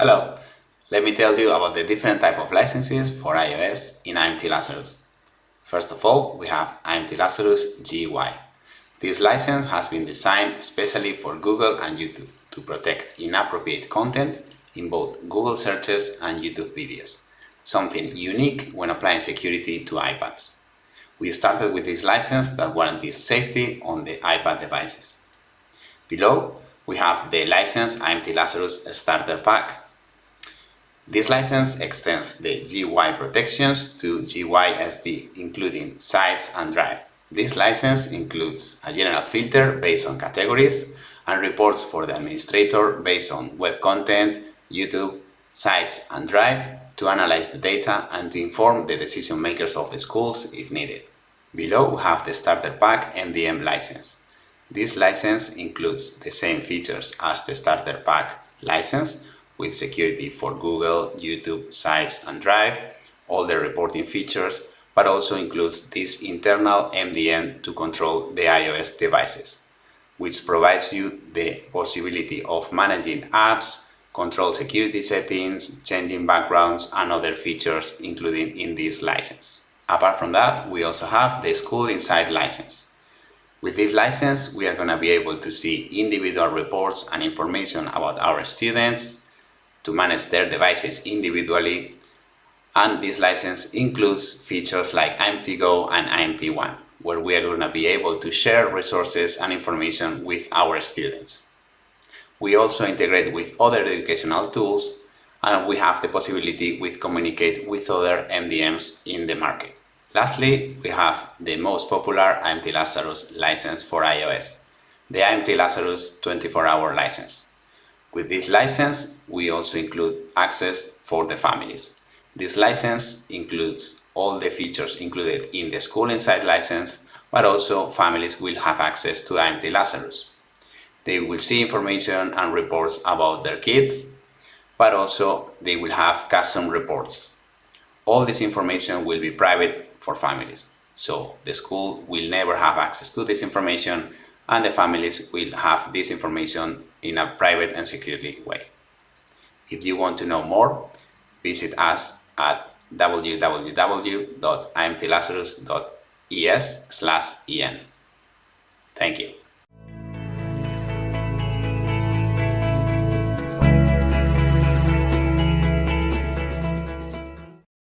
Hello, let me tell you about the different type of licenses for iOS in IMT Lazarus. First of all, we have IMT Lazarus GY. This license has been designed especially for Google and YouTube to protect inappropriate content in both Google searches and YouTube videos, something unique when applying security to iPads. We started with this license that guarantees safety on the iPad devices. Below, we have the license IMT Lazarus Starter Pack this license extends the GY protections to GYSD, including Sites and Drive. This license includes a general filter based on categories and reports for the administrator based on web content, YouTube, Sites and Drive to analyze the data and to inform the decision makers of the schools if needed. Below we have the Starter Pack MDM license. This license includes the same features as the Starter Pack license, with security for Google, YouTube, Sites and Drive, all the reporting features, but also includes this internal MDM to control the iOS devices, which provides you the possibility of managing apps, control security settings, changing backgrounds and other features including in this license. Apart from that, we also have the School Insight license. With this license, we are going to be able to see individual reports and information about our students, to manage their devices individually and this license includes features like IMT-Go and IMT-1 where we are going to be able to share resources and information with our students. We also integrate with other educational tools and we have the possibility to communicate with other MDMs in the market. Lastly, we have the most popular IMT Lazarus license for iOS, the IMT Lazarus 24-hour license. With this license, we also include access for the families. This license includes all the features included in the School Insight license, but also families will have access to IMT Lazarus. They will see information and reports about their kids, but also they will have custom reports. All this information will be private for families, so the school will never have access to this information and the families will have this information in a private and securely way. If you want to know more, visit us at www.imtlazarus.es en. Thank you.